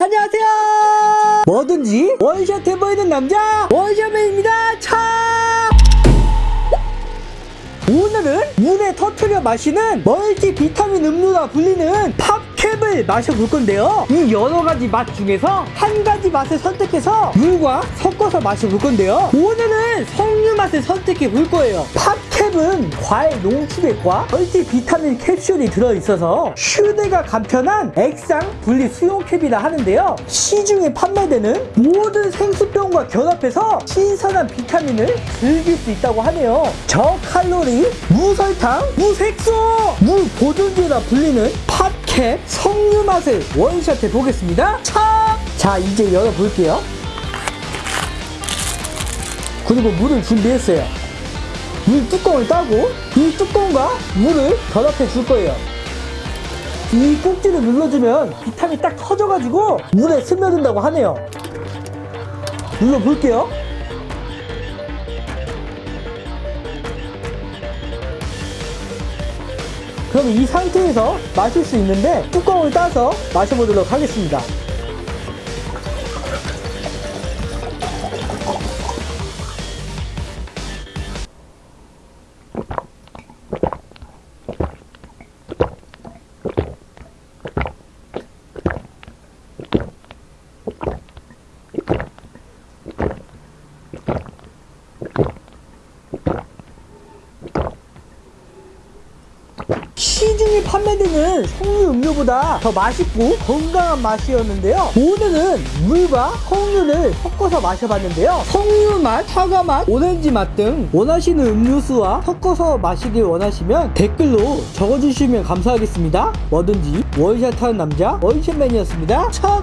안녕하세요. 뭐든지 원샷 해보이는 남자 원샷맨입니다. 차! 오늘은 물에 터트려 마시는 멀티 비타민 음료라 불리는 팝 캡을 마셔볼 건데요. 이 여러 가지 맛 중에서 한 가지 맛을 선택해서 물과 섞어서 마셔볼 건데요. 오늘은 석류 맛을 선택해 볼 거예요. 팝캡은 과일 농축액과 멀티 비타민 캡슐이 들어있어서 휴대가 간편한 액상 분리 수용캡이라 하는데요. 시중에 판매되는 모든 생수병과 결합해서 신선한 비타민을 즐길 수 있다고 하네요. 저칼로리, 무설탕, 무색소, 무보존제라 불리는 팝캡 석류 맛을 원샷 해 보겠습니다. 차! 자, 이제 열어볼게요. 그리고 물을 준비했어요. 물 뚜껑을 따고 이 뚜껑과 물을 결합해 줄 거예요. 이 꼭지를 눌러주면 비타민이 딱 터져가지고 물에 스며든다고 하네요. 눌러볼게요. 그럼 이 상태에서 마실 수 있는데 뚜껑을 따서 마셔보도록 하겠습니다. 시중에 판매되는 석류 음료보다 더 맛있고 건강한 맛이었는데요. 오늘은 물과 석류를 섞어서 마셔봤는데요. 석류 맛, 사과 맛, 오렌지 맛 등 원하시는 음료수와 섞어서 마시길 원하시면 댓글로 적어주시면 감사하겠습니다. 뭐든지 원샷 하는 남자 원샷맨이었습니다. 첫